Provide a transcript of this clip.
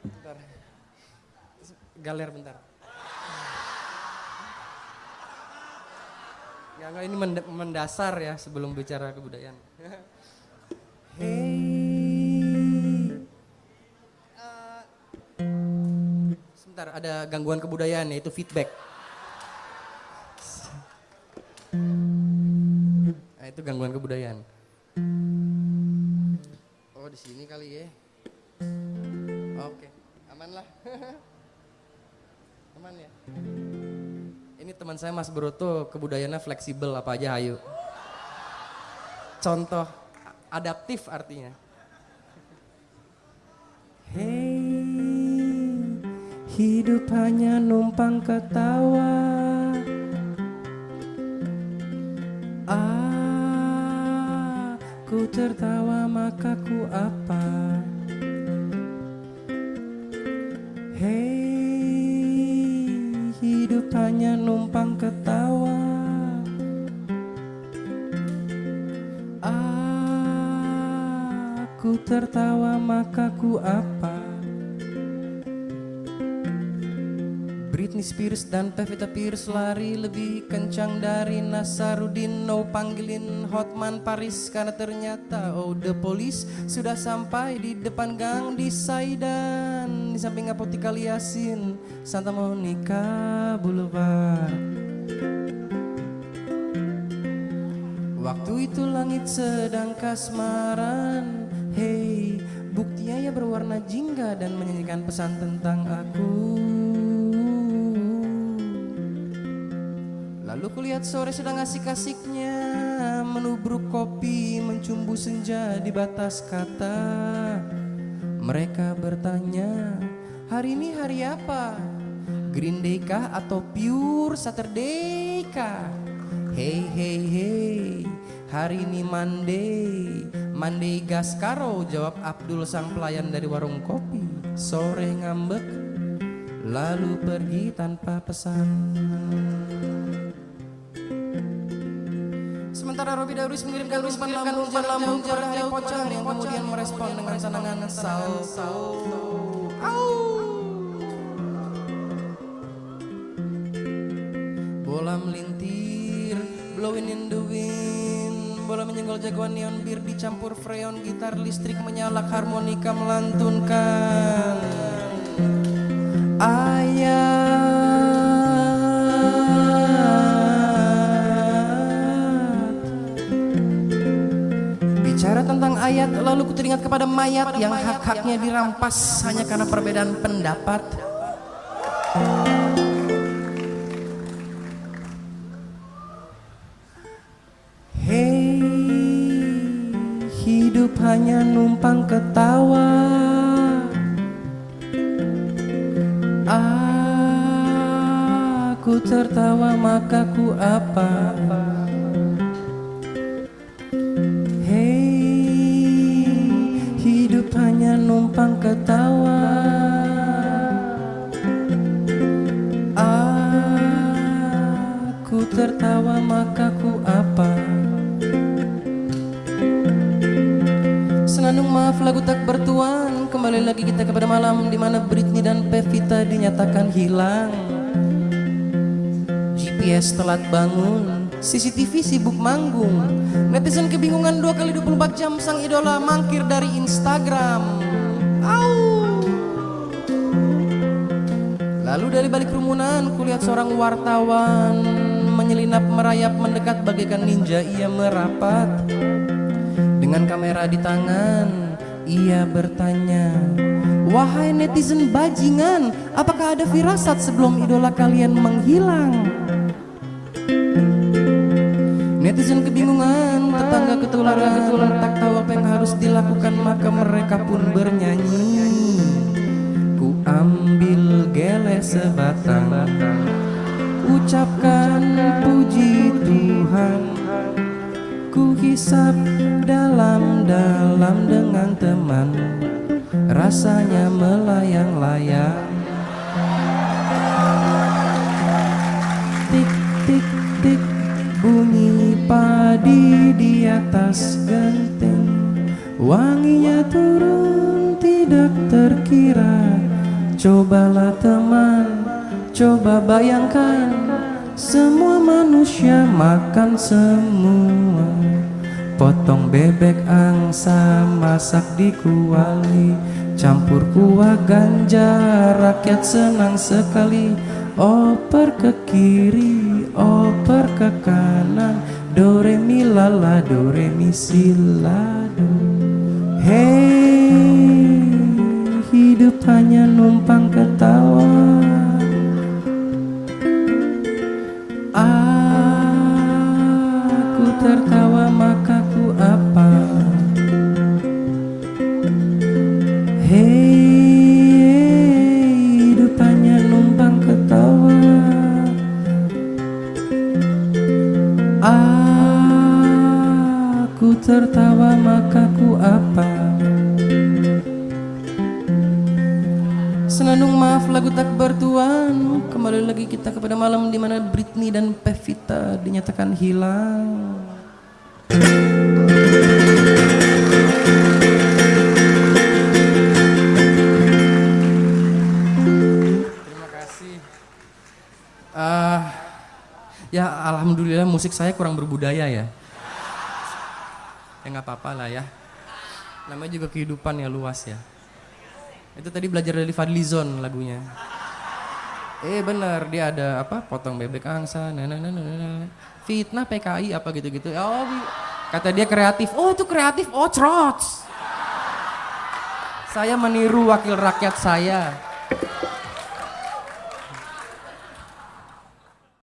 Bentar. Galer bentar. Ya enggak ini mendasar ya sebelum bicara kebudayaan. hey. Uh, sebentar ada gangguan kebudayaan yaitu feedback. Itu gangguan kebudayaan. Oh, di sini kali ya. Oke, aman lah. aman ya. Ini teman saya Mas Broto kebudayaannya fleksibel apa aja ayo. Contoh adaptif artinya. Hey, hidup hanya numpang ketawa. Tertawa maka ku apa? Hei hidup hanya numpang ketawa. Aku tertawa maka ku apa Britney Spears dan Pevita Pierce lari lebih kencang dari Nasarudin No panggilin Hotman Paris karena ternyata oh the police sudah sampai di depan gang di Saidan. Di samping apotika Yasin Santa Monica Boulevard. Waktu itu langit sedang kasmaran. Hey, buktinya ya berwarna jingga dan menyanyikan pesan tentang aku Lalu kulihat sore sedang asik-asiknya Menubruk kopi, mencumbu senja di batas kata Mereka bertanya, hari ini hari apa? Green Day kah atau Pure Saturday kah? Hey hey hey, hari ini Monday Monday Gaskaro jawab Abdul sang pelayan dari warung kopi Sore ngambek, lalu pergi tanpa pesan Sementara Robi Darwis mengirimkan Rusman lambung lambung jarak jauh pocong yang kemudian merespon dengan sanangan salto. Bola melintir, blowing in the wind Bola menyenggol jagoan neon bir dicampur freon Gitar listrik menyalak harmonika melantunkan Bicara tentang ayat lalu ku teringat kepada mayat yang hak-haknya dirampas hanya karena perbedaan pendapat. Hei, hidup hanya numpang ketawa. Aku tertawa maka ku apa? hanya numpang ketawa. Aku tertawa maka ku apa? Senandung maaf lagu tak bertuan. Kembali lagi kita kepada malam Di mana Britney dan Pevita dinyatakan hilang. GPS telat bangun. CCTV sibuk manggung. Netizen kebingungan dua kali 24 jam Sang idola mangkir dari Instagram Au. Lalu dari balik kerumunan Kulihat seorang wartawan Menyelinap merayap mendekat bagaikan ninja Ia merapat Dengan kamera di tangan Ia bertanya Wahai netizen bajingan Apakah ada firasat sebelum idola kalian menghilang? Netizen kebingungan, tetangga ketularan, tak tahu apa yang harus dilakukan maka mereka pun bernyanyi. Sebatang, ucapkan puji Tuhan. Ku hisap dalam-dalam dengan teman, rasanya melayang-layang. Tik tik tik bunyi abadi di atas genteng Wanginya turun tidak terkira Cobalah teman, coba bayangkan. Semua manusia makan semua. Potong bebek angsa masak di kuali. Campur kuah ganja rakyat senang sekali. Oper ke kiri, oper ke kanan. Do re mi la la, do re mi si la do. Hei, hidup hanya numpang ketawa. Aku tertawa maka ku apa? Hei, hidup hanya numpang ketawa. Aku tertawa maka ku apa Senandung maaf lagu tak bertuan. Kembali lagi kita kepada malam di mana Britney dan Pevita dinyatakan hilang. Terima kasih. Ah, Ya alhamdulillah musik saya kurang berbudaya ya. Ya nggak apa-apa lah ya. Namanya juga kehidupan ya luas ya itu tadi belajar dari Fadlizon lagunya. Eh bener dia ada apa potong bebek angsa, nah. fitnah PKI apa gitu-gitu. Oh kata dia kreatif. Oh itu kreatif. Oh trots. Saya meniru wakil rakyat saya.